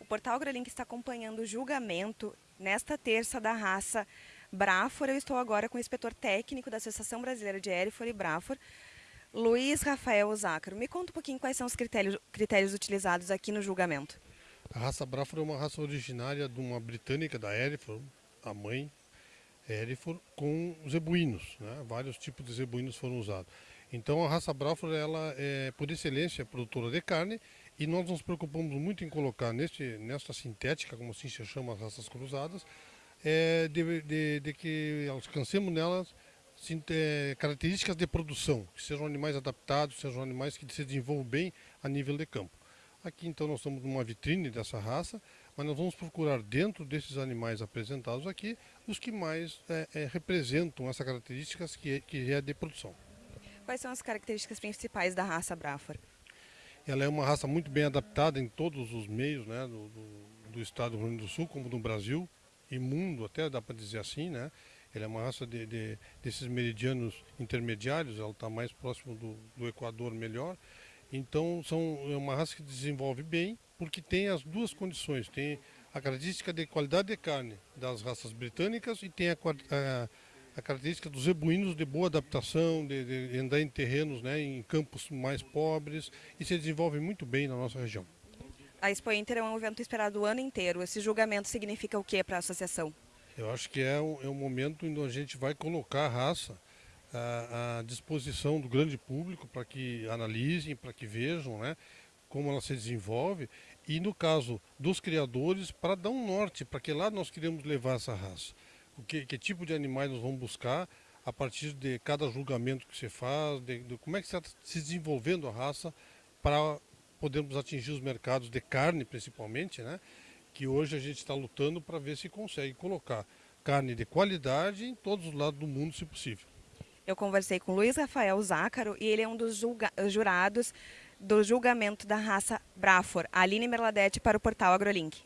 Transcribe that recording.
O Portal AgroLink está acompanhando o julgamento nesta terça da raça Brafor. Eu estou agora com o inspetor técnico da Associação Brasileira de Erifor e Brafor, Luiz Rafael Zácaro. Me conta um pouquinho quais são os critérios, critérios utilizados aqui no julgamento. A raça Brafor é uma raça originária de uma britânica da Erifor, a mãe, Erifor, com zebuínos. Né? Vários tipos de zebuínos foram usados. Então a raça Brafor, ela é por excelência produtora de carne e nós nos preocupamos muito em colocar neste, nesta sintética, como assim se chama as raças cruzadas, é, de, de, de, que alcancemos nelas é, características de produção, que sejam animais adaptados, sejam animais que se desenvolvam bem a nível de campo. Aqui então nós estamos numa vitrine dessa raça, mas nós vamos procurar dentro desses animais apresentados aqui os que mais é, é, representam essas características que é, que é de produção. Quais são as características principais da raça Brafor? Ela é uma raça muito bem adaptada em todos os meios né, do, do, do estado do Rio Grande do Sul, como no Brasil e mundo, até dá para dizer assim. Né? Ela é uma raça de, de desses meridianos intermediários, ela está mais próximo do, do Equador melhor. Então são, é uma raça que desenvolve bem, porque tem as duas condições. Tem a característica de qualidade de carne das raças britânicas e tem a, a a característica dos zebuínos de boa adaptação, de, de andar em terrenos, né, em campos mais pobres e se desenvolve muito bem na nossa região. A Expo Inter é um evento esperado o ano inteiro. Esse julgamento significa o que para a associação? Eu acho que é um, é momento em que a gente vai colocar a raça à, à disposição do grande público para que analisem, para que vejam né, como ela se desenvolve e no caso dos criadores para dar um norte para que lá nós queremos levar essa raça o que, que, tipo de animais nós vamos buscar a partir de cada julgamento que você faz, de, de como é que está se desenvolvendo a raça para podermos atingir os mercados de carne principalmente, né? que hoje a gente está lutando para ver se consegue colocar carne de qualidade em todos os lados do mundo, se possível. Eu conversei com Luiz Rafael Zácaro e ele é um dos jurados do julgamento da raça Brafor. Aline Merladete para o portal AgroLink.